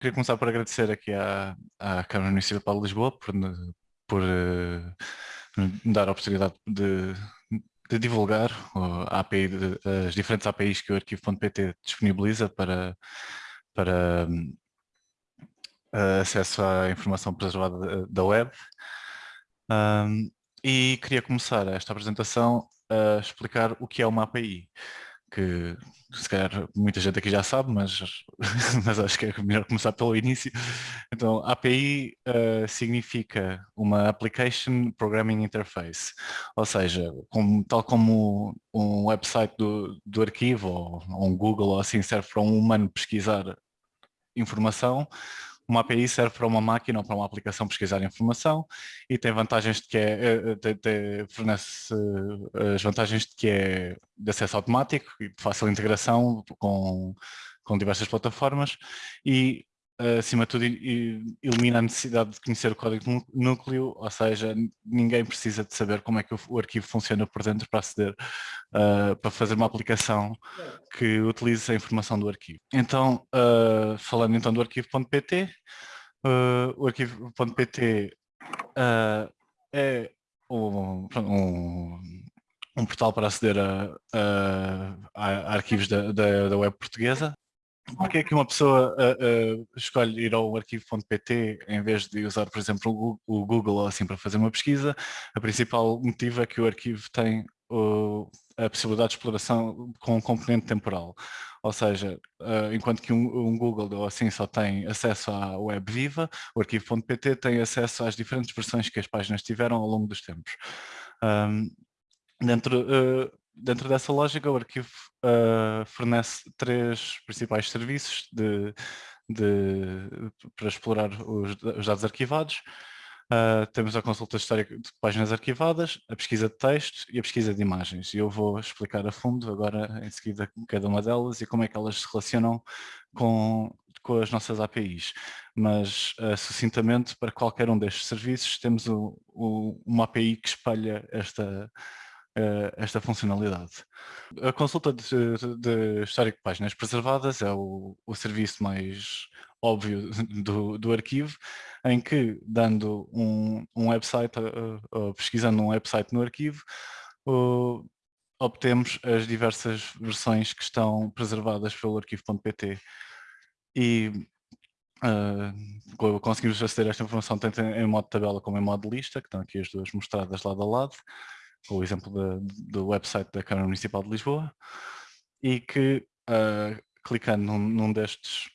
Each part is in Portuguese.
queria começar por agradecer aqui à, à Câmara Municipal de Lisboa por, por uh, me dar a oportunidade de, de divulgar API, de, as diferentes APIs que o arquivo.pt disponibiliza para, para uh, acesso à informação preservada da web. Um, e queria começar esta apresentação a explicar o que é uma API que se calhar muita gente aqui já sabe, mas, mas acho que é melhor começar pelo início. Então, API uh, significa uma Application Programming Interface, ou seja, como, tal como um website do, do arquivo ou, ou um Google ou assim serve para um humano pesquisar informação, uma API serve para uma máquina ou para uma aplicação pesquisar informação e tem vantagens de que é, tem, tem, fornece eh, as vantagens de que é de acesso automático e de fácil integração com, com diversas plataformas e acima de tudo elimina a necessidade de conhecer o código núcleo, ou seja, ninguém precisa de saber como é que o, arquivo funciona por dentro para aceder, uh, para fazer uma aplicação que utilize a informação do arquivo. Então, uh, falando então do arquivo.pt, uh, ah, o arquivo.pt é um, um, um, portal para aceder a, a, a arquivos da, da, da web portuguesa, porque é que uma pessoa uh, uh, escolhe ir ao arquivo.pt em vez de usar, por exemplo, o Google ou assim para fazer uma pesquisa? A principal motivo é que o arquivo tem uh, a possibilidade de exploração com um componente temporal. Ou seja, enquanto que um, um, Google ou assim só tem acesso à web viva, o arquivo.pt tem acesso às diferentes versões que as páginas tiveram ao longo dos tempos. Um, dentro, dentro dessa lógica, o arquivo uh, fornece três principais serviços de, de, para explorar os, os dados arquivados. Uh, temos a consulta histórica de páginas arquivadas, a pesquisa de texto e a pesquisa de imagens. E eu vou explicar a fundo agora em seguida cada uma delas e como é que elas se relacionam com, com as nossas APIs. Mas uh, sucintamente para qualquer um destes serviços temos o, o, uma API que espalha esta, uh, esta funcionalidade. A consulta de, de, histórico de páginas preservadas é o, o serviço mais óbvio do, do, arquivo, em que, dando um, um website, uh, uh, pesquisando um website no arquivo, obtemos as diversas versões que estão preservadas pelo arquivo.pt. E uh, conseguimos aceder a esta informação tanto em modo tabela como em modo lista, que estão aqui as duas mostradas lado a lado o exemplo do website da Câmara Municipal de Lisboa, e que uh, clicando num, num, destes,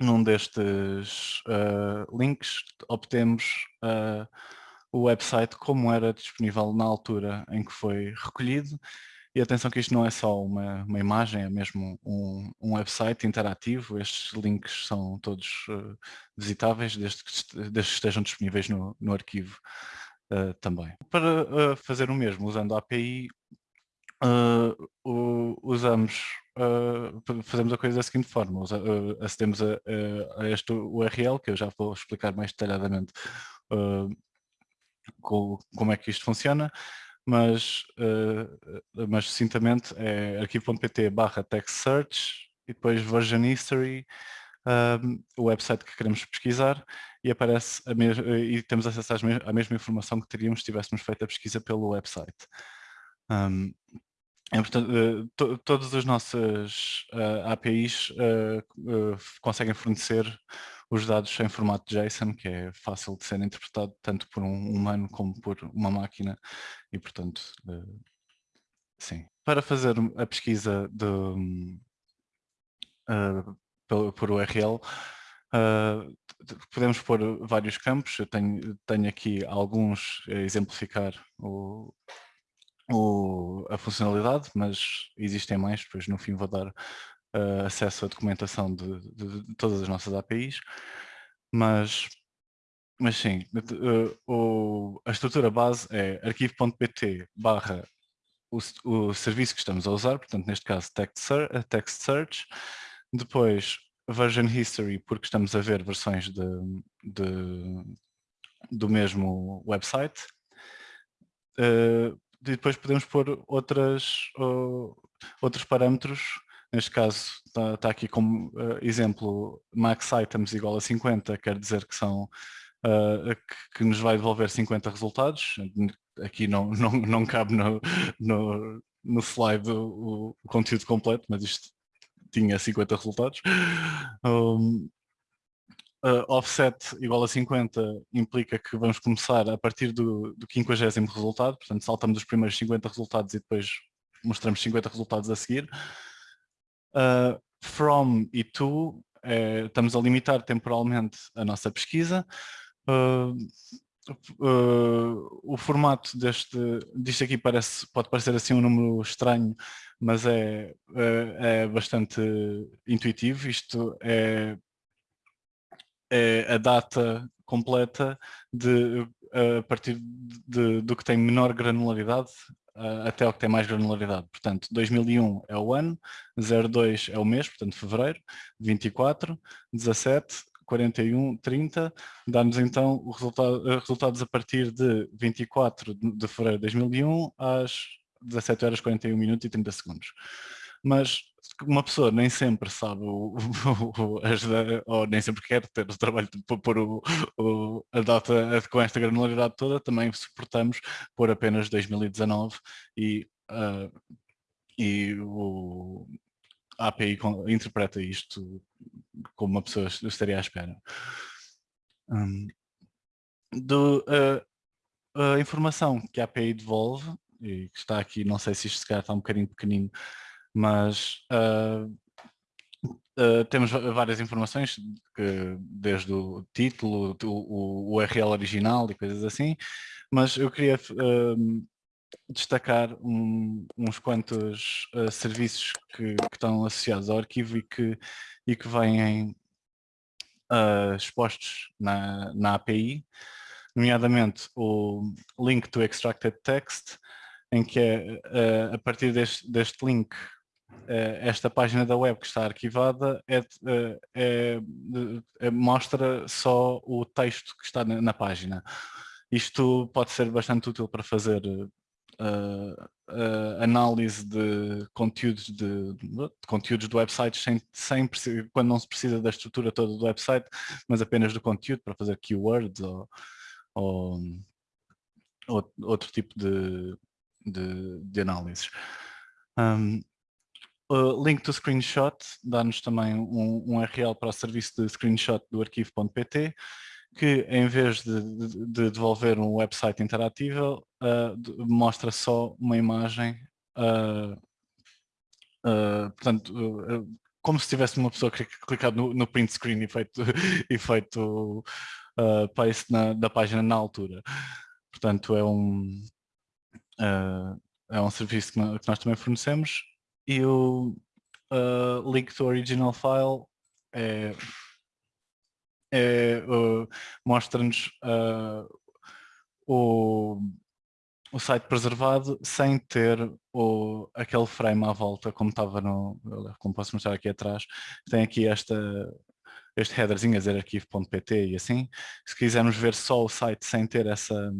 num destes uh, links obtemos uh, o website como era disponível na altura em que foi recolhido. E atenção que isto não é só uma, uma imagem, é mesmo um, um website interativo, estes links são todos visitáveis desde que, desde que, estejam disponíveis no, no arquivo uh, também. Para uh, fazer o mesmo usando a API, uh, usamos, fazemos a coisa da seguinte forma, usa, acedemos a, a, este URL, que eu já vou explicar mais detalhadamente com, como é que isto funciona, mas, mas sucintamente é arquivo.pt barra text search e depois version history, o website que queremos pesquisar e aparece e temos acesso à mesma informação que teríamos se tivéssemos feito a pesquisa pelo website. Um, é, portanto, uh, to, todas as nossas uh, APIs uh, conseguem fornecer os dados em formato JSON, que é fácil de ser interpretado tanto por um humano como por uma máquina e, portanto, sim. Para fazer a pesquisa de, por, URL, Uh, podemos pôr vários campos, eu tenho, tenho aqui alguns a exemplificar o, o, a funcionalidade, mas existem mais, depois no fim vou dar uh, acesso à documentação de, de, de, todas as nossas APIs, mas, mas sim, uh, o, a estrutura base é arquivo.pt barra o, o serviço que estamos a usar, portanto neste caso text search, depois version history porque estamos a ver versões de, de do mesmo website. Uh, depois podemos pôr outras, uh, outros parâmetros neste caso está, tá aqui como uh, exemplo max items igual a 50, quer dizer que são uh, que, que, nos vai devolver 50 resultados. Aqui não, não, não cabe no, no, no slide o, o conteúdo completo, mas isto tinha 50 resultados. Um, uh, offset igual a 50 implica que vamos começar a partir do, do 50 resultado, portanto saltamos os primeiros 50 resultados e depois mostramos 50 resultados a seguir. Uh, from e to, é, estamos a limitar temporalmente a nossa pesquisa. Uh, uh, o formato deste, disto aqui parece, pode parecer assim um número estranho, mas é, é, é bastante intuitivo. Isto é, é a data completa de, a partir de, do que tem menor granularidade até o que tem mais granularidade. Portanto, 2001 é o ano, 02 é o mês, portanto fevereiro, 24, 17, 41, 30, dá-nos então o resultado, eh, resultados a partir de 24 de fevereiro de 2001 às 17 horas 41 minutos e 30 segundos. Mas uma pessoa nem sempre sabe o, o, o, ou nem sempre quer ter o trabalho de pôr o, a data com esta granularidade toda, também suportamos por apenas 2019 e, uh, e o, a API interpreta isto como uma pessoa estaria à espera. Um, do, uh, a informação que a API devolve, e que está aqui, não sei se isto se calhar está um bocadinho pequenino, mas uh, uh, temos várias informações, que, desde o título, o, o, URL original e coisas assim, mas eu queria uh, destacar um, uns quantos serviços que, que, estão associados ao arquivo e que, e que vêm expostos na, na API, nomeadamente o Link to Extracted Text, em que é, a partir deste, deste link esta página da web que está arquivada é, é, é, mostra só o texto que está na, na, página. Isto pode ser bastante útil para fazer uh, análise de conteúdos de, de, conteúdos do website sem, sem, quando não se precisa da estrutura toda do website, mas apenas do conteúdo para fazer keywords ou, ou, ou outro tipo de, de, de análises. Um, Uh, link to screenshot dá-nos também um, um, URL para o serviço de screenshot do arquivo.pt que em vez de, de, de, devolver um website interativo uh, mostra só uma imagem uh, portanto como se tivesse uma pessoa clicado no, no print screen e feito, e feito paste na, da página na altura. Portanto é um é um serviço que nós, que nós também fornecemos. E o uh, link to original file é, é uh, mostra-nos uh, o, o site preservado sem ter o, aquele frame à volta como estava no, como posso mostrar aqui atrás, tem aqui esta este headerzinho a dizer arquivo.pt e assim, se quisermos ver só o site sem ter essa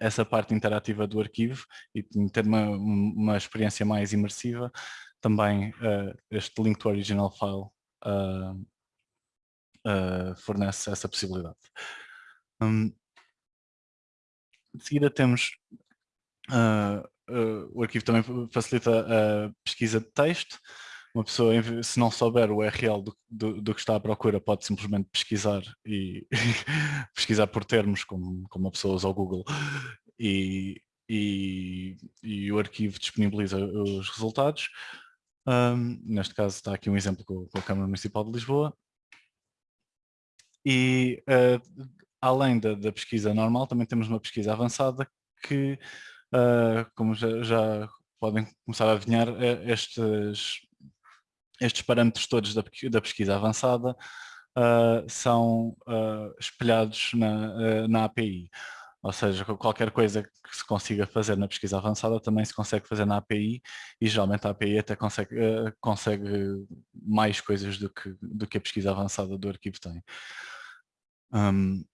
essa parte interativa do arquivo e ter uma, uma experiência mais imersiva, também uh, este link to original file uh, uh, fornece essa possibilidade. Um, de seguida temos o arquivo também facilita a pesquisa de texto, uma pessoa, se não souber o URL do, do, do, que está à procura, pode simplesmente pesquisar e pesquisar por termos, como, como a pessoa usa o Google, e, e, e o arquivo disponibiliza os resultados. Um, neste caso está aqui um exemplo com, com, a Câmara Municipal de Lisboa. E uh, além da, da, pesquisa normal, também temos uma pesquisa avançada que, uh, como já, já, podem começar a adivinhar, uh, estes estes parâmetros todos da, da pesquisa avançada uh, são espelhados na, na API. Ou seja, qualquer coisa que se consiga fazer na pesquisa avançada também se consegue fazer na API e geralmente a API até consegue, consegue mais coisas do que, do que a pesquisa avançada do arquivo tem. Um,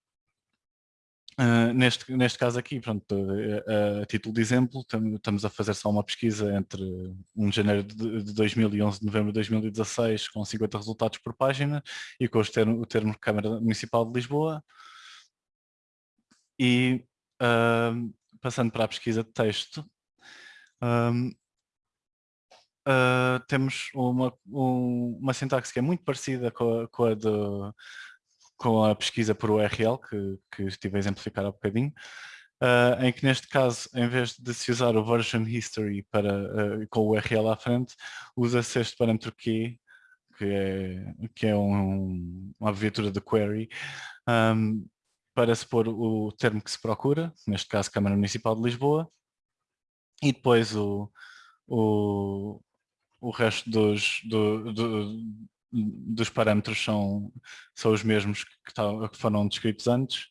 Uh, neste, neste caso aqui, pronto, a, a, título de exemplo, estamos a fazer só uma pesquisa entre 1 de janeiro de, de 2000 e 11 de novembro de 2016 com 50 resultados por página e com termo, o termo Câmara Municipal de Lisboa. E uh, passando para a pesquisa de texto, um, uh, temos uma, um, uma sintaxe que é muito parecida com a, com a de, com a pesquisa por URL, que, que estive a exemplificar há bocadinho, uh, em que neste caso, em vez de se usar o version history para, uh, com o URL à frente, usa-se este parâmetro key, que é, que é um, uma abreviatura de query, um, para se pôr o termo que se procura, neste caso Câmara Municipal de Lisboa, e depois o, o, o resto dos, do, do, dos parâmetros são, são os mesmos que, tá, que, foram descritos antes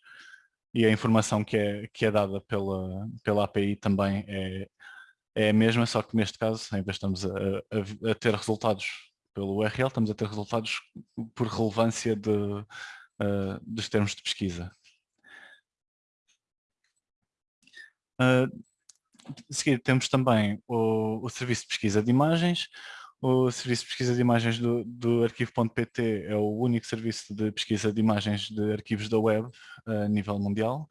e a informação que é, que é dada pela, pela API também é, é a mesma, só que neste caso, em vez de estamos a, a, a ter resultados pelo URL, estamos a ter resultados por relevância de, uh, dos termos de pesquisa. Uh, de seguida temos também o, o serviço de pesquisa de imagens, o serviço de pesquisa de imagens do, do arquivo.pt é o único serviço de pesquisa de imagens de arquivos da web a nível mundial.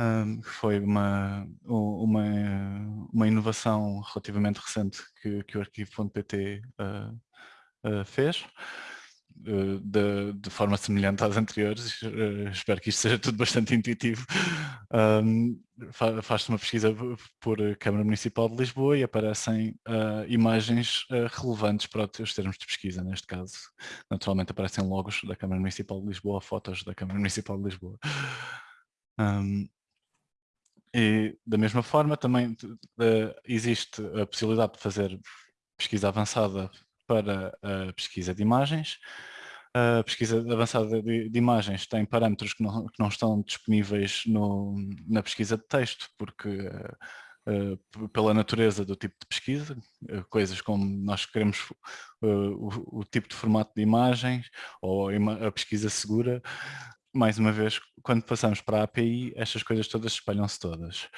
Um, foi uma, uma, uma inovação relativamente recente que, que o arquivo.pt uh, uh, fez. Eh, de, de, forma semelhante às anteriores, uh, espero que isto seja tudo bastante intuitivo. Um, Faz-se uma pesquisa por Câmara Municipal de Lisboa e aparecem uh, imagens relevantes para os termos de pesquisa, neste caso. Naturalmente aparecem logos da Câmara Municipal de Lisboa, fotos da Câmara Municipal de Lisboa. Um, e da mesma forma também existe a possibilidade de fazer pesquisa avançada para a pesquisa de imagens. A pesquisa avançada de, de imagens tem parâmetros que não, que não estão disponíveis no, na pesquisa de texto, porque uh, pela natureza do tipo de pesquisa, uh, coisas como nós queremos uh, o, o, tipo de formato de imagens ou a pesquisa segura, mais uma vez, quando passamos para a API, estas coisas todas espalham-se todas.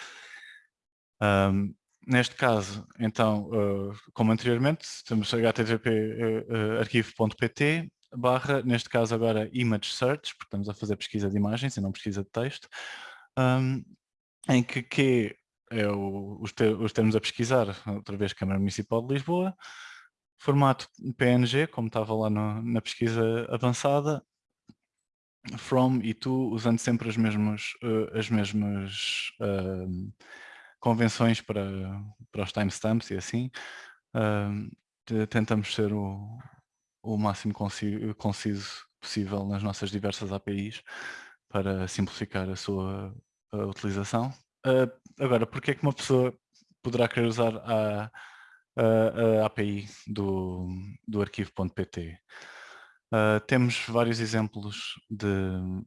Um, Neste caso, então, uh, como anteriormente, temos http uh, uh, arquivo.pt barra, neste caso agora image search, porque estamos a fazer pesquisa de imagens e não pesquisa de texto, um, em que Q é o, os, ter, os, termos a pesquisar, outra vez Câmara Municipal de Lisboa, formato PNG, como estava lá no, na pesquisa avançada, from e to, usando sempre as mesmas, uh, as mesmas uh, convenções para, para os timestamps e assim, uh, tentamos ser o, o máximo conciso, conciso, possível nas nossas diversas APIs para simplificar a sua a utilização. Uh, agora, porque é que uma pessoa poderá querer usar a, a, a API do, do arquivo.pt? Uh, temos vários exemplos de,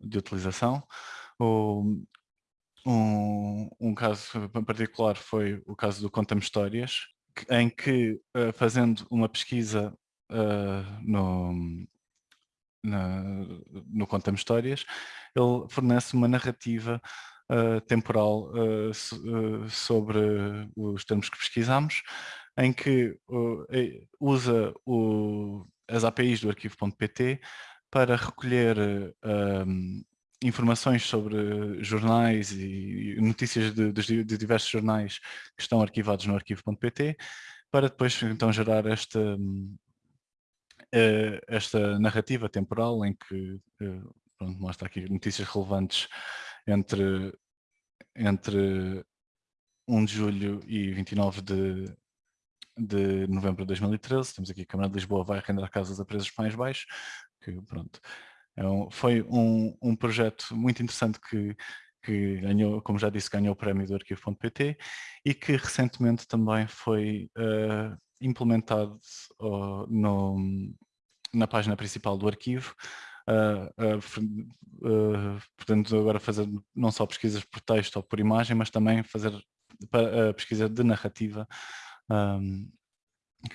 de utilização. O, um, um caso particular foi o caso do Conta-me Histórias, em que, uh, fazendo uma pesquisa uh, no, na, no Conta-me Histórias, ele fornece uma narrativa uh, temporal so, sobre os termos que pesquisamos, em que usa o, as APIs do arquivo.pt para recolher um, informações sobre jornais e notícias de, de, de, diversos jornais que estão arquivados no arquivo.pt para depois então gerar esta, eh, esta narrativa temporal em que eh, pronto, mostra aqui notícias relevantes entre, entre 1 de julho e 29 de, de novembro de 2013. Temos aqui a Câmara de Lisboa vai arrendar casas a preços mais baixos, que pronto, é um, foi um, um projeto muito interessante que, que ganhou, como já disse, ganhou o prémio do arquivo.pt e que recentemente também foi uh, implementado uh, no, na página principal do arquivo, uh, portanto agora fazer não só pesquisas por texto ou por imagem, mas também fazer a pesquisa de narrativa um,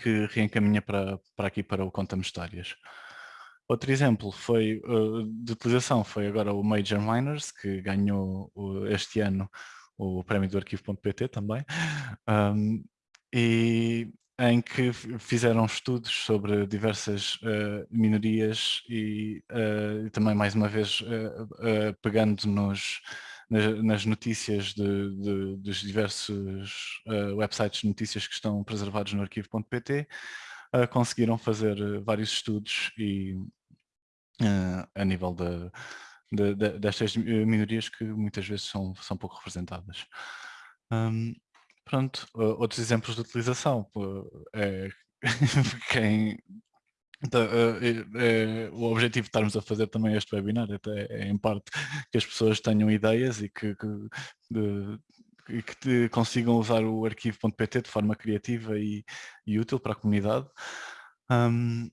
que reencaminha para, para aqui para o Conta-me Histórias. Outro exemplo foi, uh, de utilização foi agora o Major Miners, que ganhou uh, este ano o prémio do arquivo.pt também, um, e em que fizeram estudos sobre diversas uh, minorias e, uh, também mais uma vez uh, pegando nos, nas, nas notícias de, de, dos diversos websites de notícias que estão preservados no arquivo.pt, conseguiram fazer vários estudos e a nível de, de, de, destas minorias que muitas vezes são, são pouco representadas. Um, pronto, outros exemplos de utilização. É, quem, é, o objetivo de estarmos a fazer também este webinar é, é em parte que as pessoas tenham ideias e que, que, de, que consigam usar o arquivo.pt de forma criativa e, e, útil para a comunidade. Um,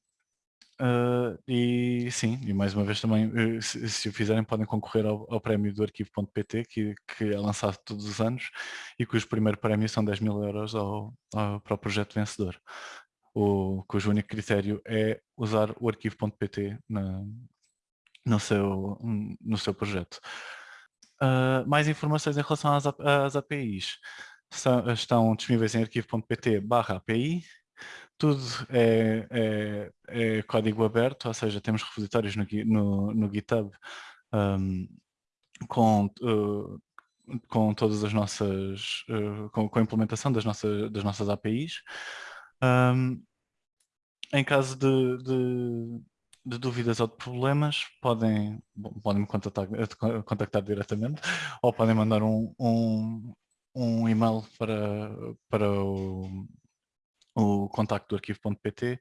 Uh, e sim, e mais uma vez também, uh, se, se, o fizerem, podem concorrer ao, ao prémio do arquivo.pt, que, que é lançado todos os anos e cujo primeiro prémio são 10 mil euros ao, ao, para o projeto vencedor, o, cujo único critério é usar o arquivo.pt no, seu, no seu projeto. Uh, mais informações em relação às, às APIs São, estão disponíveis em arquivo.pt barra API tudo é, é, é, código aberto, ou seja, temos repositórios no, no, no GitHub um, com, uh, com todas as nossas, uh, com, com, a implementação das nossas, das nossas APIs. Um, em caso de, de, de, dúvidas ou de problemas, podem, podem me contactar, contactar diretamente ou podem mandar um, um, um e-mail para, para o o contacto do arquivo.pt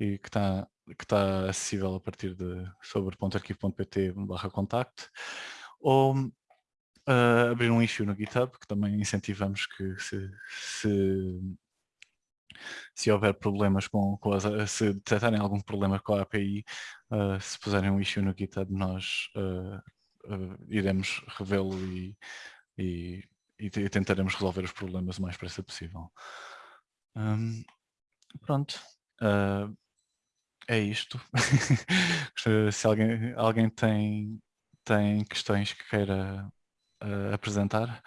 e que está que está acessível a partir de sobre.arquivo.pt barra contacto ou uh, abrir um issue no GitHub que também incentivamos que se, se, se houver problemas com, com as, se detectarem algum problema com a API uh, se puserem um issue no GitHub nós uh, iremos revê-lo e, e, e, tentaremos resolver os problemas o mais depressa possível. Um, pronto. Uh, é isto. Se alguém, alguém tem, tem questões que queira uh, apresentar.